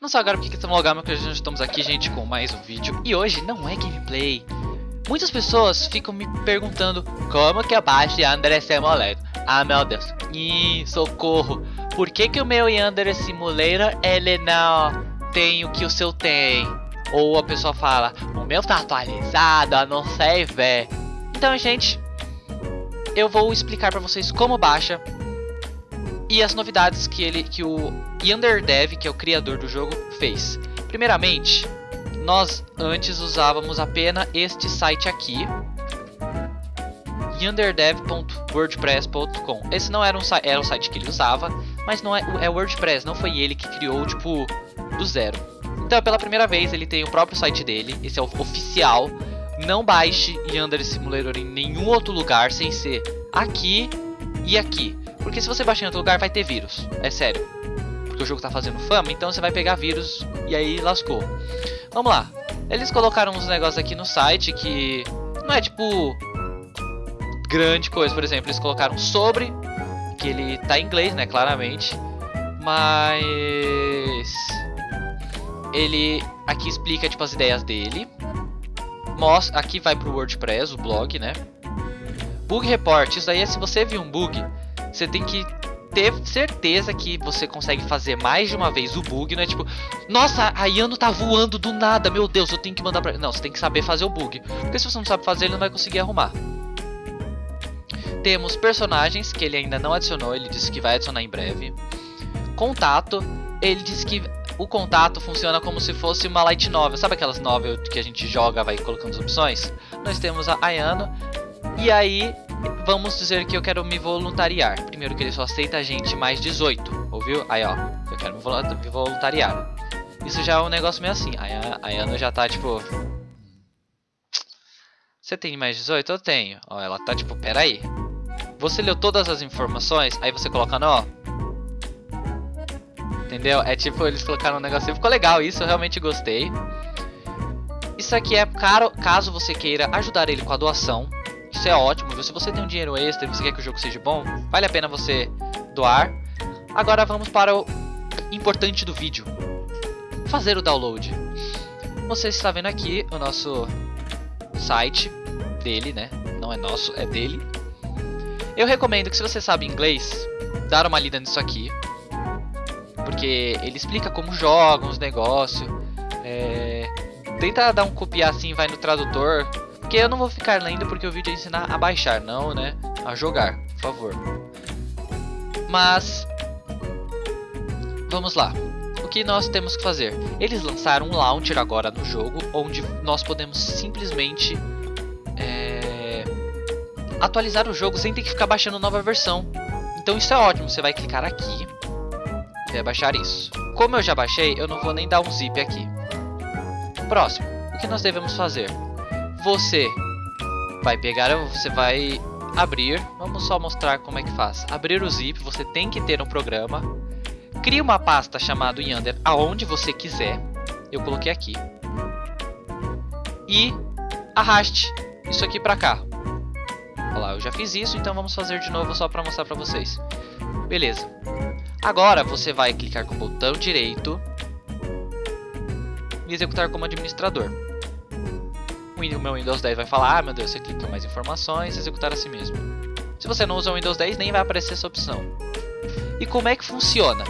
Não só agora porque estamos logados, mas nós estamos aqui, gente, com mais um vídeo. E hoje não é gameplay. Muitas pessoas ficam me perguntando como que eu baixo Yandere Simulator. Ah, meu Deus. Ih, socorro. Por que que o meu Yandere Simulator, ele não tem o que o seu tem? Ou a pessoa fala, o meu tá atualizado, eu não sei, velho. Então, gente, eu vou explicar pra vocês como baixa e as novidades que ele que o Yanderdev, que é o criador do jogo, fez. Primeiramente, nós antes usávamos apenas este site aqui, yanderdev.wordpress.com. Esse não era um, era um site que ele usava, mas não é, é WordPress, não foi ele que criou tipo do zero. Então, pela primeira vez, ele tem o próprio site dele, esse é o oficial. Não baixe Yander Simulator em nenhum outro lugar sem ser aqui e aqui. Porque se você baixar em outro lugar vai ter vírus, é sério. Porque o jogo tá fazendo fama, então você vai pegar vírus e aí lascou. Vamos lá. Eles colocaram uns negócios aqui no site que não é tipo grande coisa, por exemplo, eles colocaram sobre que ele tá em inglês, né, claramente. Mas ele aqui explica tipo as ideias dele. Mostra, aqui vai pro WordPress, o blog, né? Bug report, isso aí é se você viu um bug, você tem que ter certeza que você consegue fazer mais de uma vez o bug, não é tipo, nossa, a Yano tá voando do nada, meu Deus, eu tenho que mandar pra... Não, você tem que saber fazer o bug, porque se você não sabe fazer, ele não vai conseguir arrumar. Temos personagens, que ele ainda não adicionou, ele disse que vai adicionar em breve. Contato, ele disse que o contato funciona como se fosse uma light novel, sabe aquelas novel que a gente joga, vai colocando as opções? Nós temos a Ayano, e aí vamos dizer que eu quero me voluntariar. Primeiro que ele só aceita a gente mais 18, ouviu? Aí ó, eu quero me voluntariar. Isso já é um negócio meio assim. Aí a, Ana já tá tipo... Você tem mais 18? Eu tenho. Ó, ela tá tipo, pera aí. Você leu todas as informações, aí você coloca no... Entendeu? É tipo, eles colocaram um negocinho. Ficou legal isso, eu realmente gostei. Isso aqui é caro, caso você queira ajudar ele com a doação. Isso é ótimo, Se você tem um dinheiro extra e você quer que o jogo seja bom, vale a pena você doar. Agora vamos para o importante do vídeo. Fazer o download. Você está vendo aqui o nosso site dele, né? Não é nosso, é dele. Eu recomendo que se você sabe inglês, dar uma lida nisso aqui. Porque ele explica como joga os negócios. É... Tenta dar um copiar assim, vai no tradutor porque eu não vou ficar lendo porque o vídeo é ensinar a baixar, não, né? A jogar, por favor. Mas... Vamos lá. O que nós temos que fazer? Eles lançaram um launcher agora no jogo, onde nós podemos simplesmente... É, atualizar o jogo sem ter que ficar baixando nova versão. Então isso é ótimo, você vai clicar aqui e vai baixar isso. Como eu já baixei, eu não vou nem dar um zip aqui. Próximo, o que nós devemos fazer? Você vai pegar, você vai abrir, vamos só mostrar como é que faz. Abrir o zip, você tem que ter um programa. Crie uma pasta chamada Yander aonde você quiser. Eu coloquei aqui. E arraste isso aqui para cá. Olha lá, eu já fiz isso, então vamos fazer de novo só para mostrar para vocês. Beleza. Agora você vai clicar com o botão direito e executar como administrador o meu Windows 10 vai falar, ah meu Deus, você clica mais informações, executar assim mesmo. Se você não usa o Windows 10, nem vai aparecer essa opção. E como é que funciona?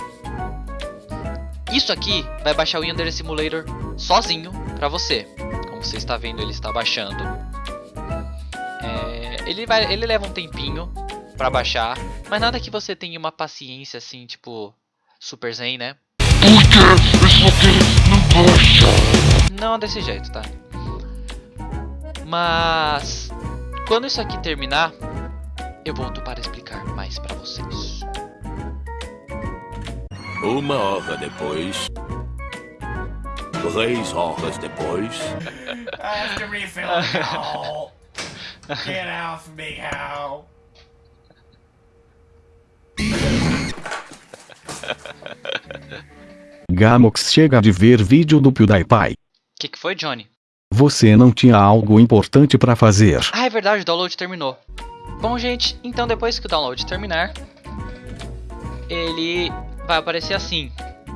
Isso aqui vai baixar o Yandere Simulator sozinho para você. Como você está vendo, ele está baixando. É, ele, vai, ele leva um tempinho para baixar, mas nada que você tenha uma paciência assim, tipo Super Zen, né? Porque isso aqui não baixa. Não desse jeito, tá? Mas quando isso aqui terminar, eu volto para explicar mais para vocês. Uma hora depois. Três horas depois. After me, Phil, Get off me, Hal. Gamox chega de ver vídeo do PewDiePie. O que, que foi, Johnny? Você não tinha algo importante para fazer. Ah, é verdade, o download terminou. Bom, gente, então depois que o download terminar, ele vai aparecer assim.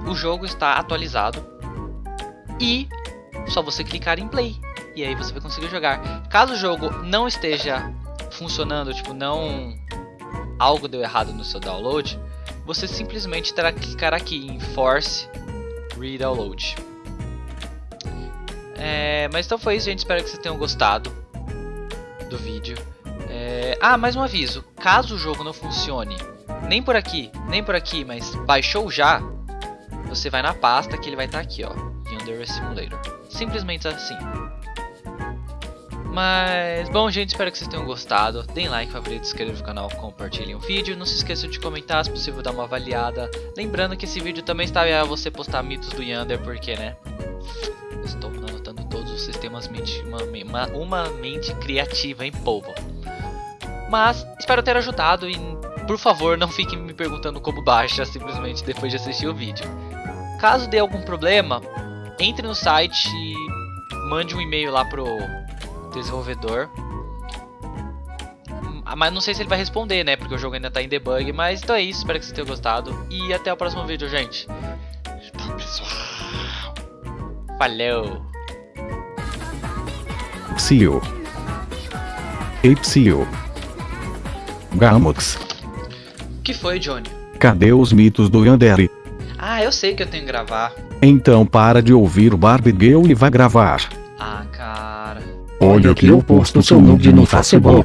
o jogo está atualizado e só você clicar em play e aí você vai conseguir jogar. Caso o jogo não esteja funcionando, tipo, não algo deu errado no seu download, você simplesmente terá que clicar aqui em Force Redownload. É, mas então foi isso, gente. Espero que vocês tenham gostado do vídeo. É, ah, mais um aviso. Caso o jogo não funcione, nem por aqui, nem por aqui, mas baixou já, você vai na pasta que ele vai estar tá aqui, ó. Yandere Simulator. Simplesmente assim. Mas, bom gente, espero que vocês tenham gostado. Deem like, favorito, inscrevam no canal, compartilhem o vídeo. Não se esqueçam de comentar, se possível dar uma avaliada. Lembrando que esse vídeo também está a você postar mitos do Yander, porque, né? Os sistemas mente, uma, uma, uma mente criativa, hein, povo? Mas, espero ter ajudado e, por favor, não fiquem me perguntando como baixa simplesmente depois de assistir o vídeo. Caso dê algum problema, entre no site e mande um e-mail lá pro desenvolvedor. Ah, mas não sei se ele vai responder, né? Porque o jogo ainda tá em debug. Mas então é isso, espero que vocês tenham gostado. E até o próximo vídeo, gente. Tchau, pessoal. Valeu. Psio. Epsio. Gamox. que foi, Johnny? Cadê os mitos do Yandere? Ah, eu sei que eu tenho que gravar. Então para de ouvir o Barbie Girl e vai gravar. Ah, cara. Olha que eu posto seu nude no Facebook.